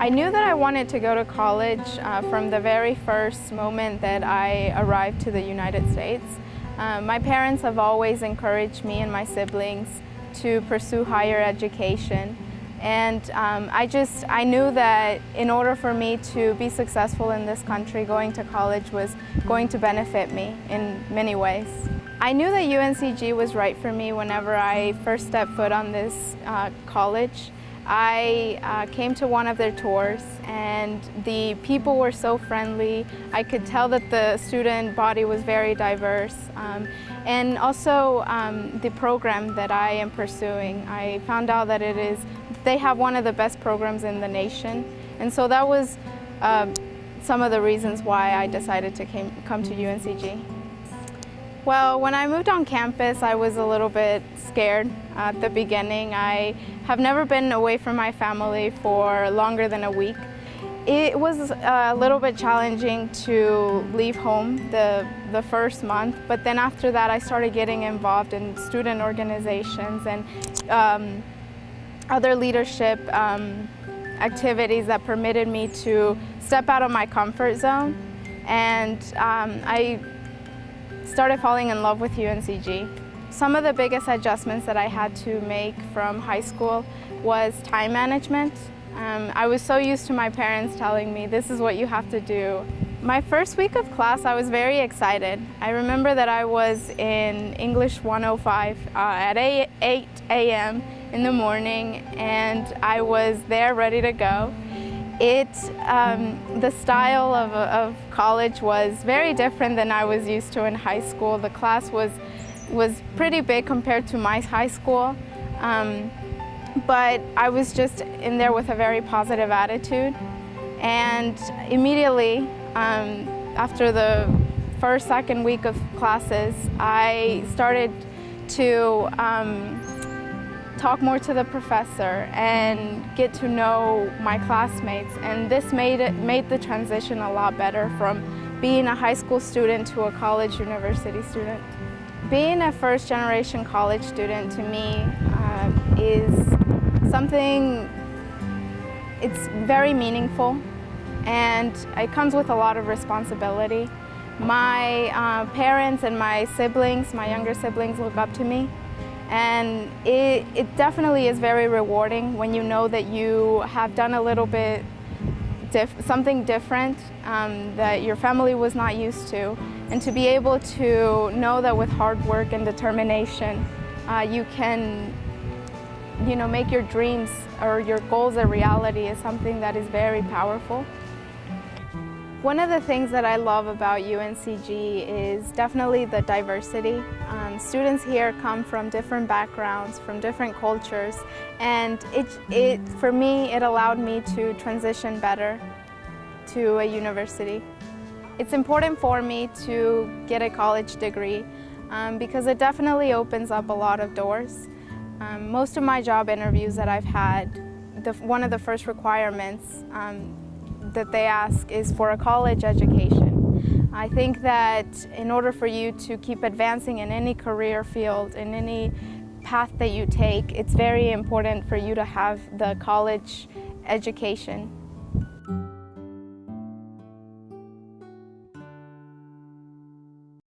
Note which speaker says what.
Speaker 1: I knew that I wanted to go to college uh, from the very first moment that I arrived to the United States. Uh, my parents have always encouraged me and my siblings to pursue higher education. And um, I just, I knew that in order for me to be successful in this country, going to college was going to benefit me in many ways. I knew that UNCG was right for me whenever I first stepped foot on this uh, college. I uh, came to one of their tours and the people were so friendly. I could tell that the student body was very diverse. Um, and also um, the program that I am pursuing, I found out that it is, they have one of the best programs in the nation. And so that was uh, some of the reasons why I decided to came, come to UNCG. Well, when I moved on campus, I was a little bit scared at the beginning. I have never been away from my family for longer than a week. It was a little bit challenging to leave home the, the first month, but then after that I started getting involved in student organizations and um, other leadership um, activities that permitted me to step out of my comfort zone. And um, I started falling in love with UNCG. Some of the biggest adjustments that I had to make from high school was time management. Um, I was so used to my parents telling me, this is what you have to do. My first week of class, I was very excited. I remember that I was in English 105 uh, at 8 a.m. in the morning and I was there ready to go. It, um, the style of, of college was very different than I was used to in high school. The class was, was pretty big compared to my high school. Um, but I was just in there with a very positive attitude. And immediately, um, after the first, second week of classes, I started to um, talk more to the professor and get to know my classmates. And this made, it, made the transition a lot better from being a high school student to a college university student. Being a first generation college student to me uh, is something, it's very meaningful and it comes with a lot of responsibility. My uh, parents and my siblings, my younger siblings look up to me and it, it definitely is very rewarding when you know that you have done a little bit something different um, that your family was not used to and to be able to know that with hard work and determination uh, you can you know make your dreams or your goals a reality is something that is very powerful. One of the things that I love about UNCG is definitely the diversity. Um, students here come from different backgrounds, from different cultures, and it, it, for me, it allowed me to transition better to a university. It's important for me to get a college degree um, because it definitely opens up a lot of doors. Um, most of my job interviews that I've had, the, one of the first requirements um, that they ask is for a college education. I think that in order for you to keep advancing in any career field, in any path that you take, it's very important for you to have the college education